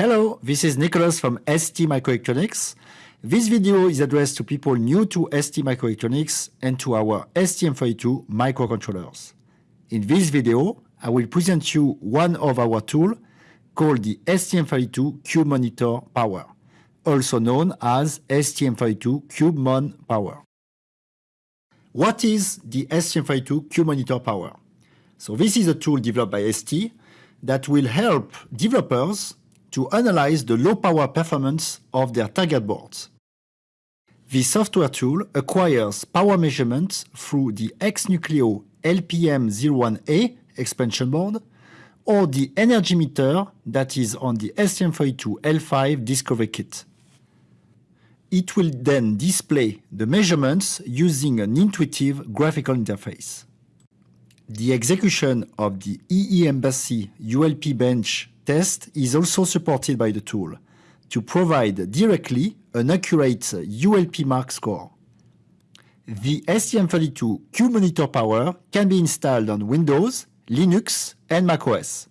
Hello, this is Nicholas from ST Microelectronics. This video is addressed to people new to ST Microelectronics and to our STM32 microcontrollers. In this video, I will present you one of our tools called the STM32 Cube Monitor Power, also known as STM32 CubeMon Power. What is the STM32 Cube Monitor Power? So this is a tool developed by ST that will help developers to analyze the low power performance of their target boards. This software tool acquires power measurements through the XNucleo LPM01A expansion board or the energy meter that is on the STM32L5 Discovery Kit. It will then display the measurements using an intuitive graphical interface. The execution of the EEMBC ULP bench test is also supported by the tool to provide directly an accurate ULP mark score. The STM32 Cube Monitor Power can be installed on Windows, Linux and macOS.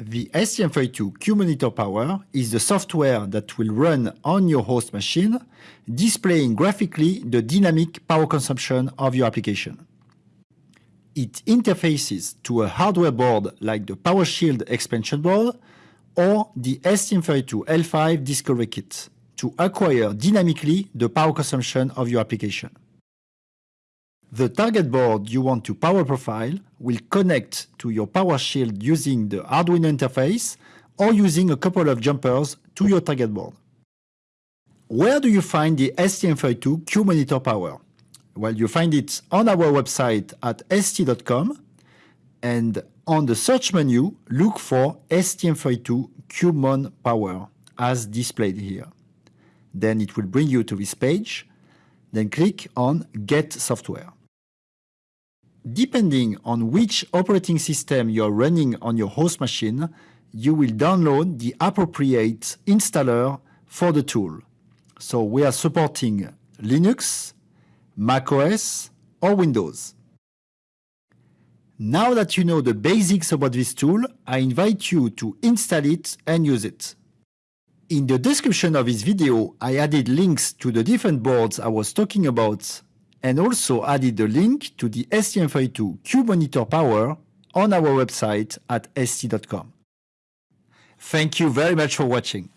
The STM32 Cube Monitor Power is the software that will run on your host machine, displaying graphically the dynamic power consumption of your application it interfaces to a hardware board like the PowerShield expansion board or the STM32L5 Discovery Kit to acquire dynamically the power consumption of your application. The target board you want to power profile will connect to your PowerShield using the Arduino interface or using a couple of jumpers to your target board. Where do you find the STM32 Cube Monitor Power? Well, you find it on our website at st.com and on the search menu, look for STM32 CubeMon Power as displayed here. Then it will bring you to this page. Then click on Get Software. Depending on which operating system you are running on your host machine, you will download the appropriate installer for the tool. So we are supporting Linux, macOS, or Windows. Now that you know the basics about this tool, I invite you to install it and use it. In the description of this video, I added links to the different boards I was talking about and also added a link to the STM32 Cube Monitor Power on our website at st.com. Thank you very much for watching.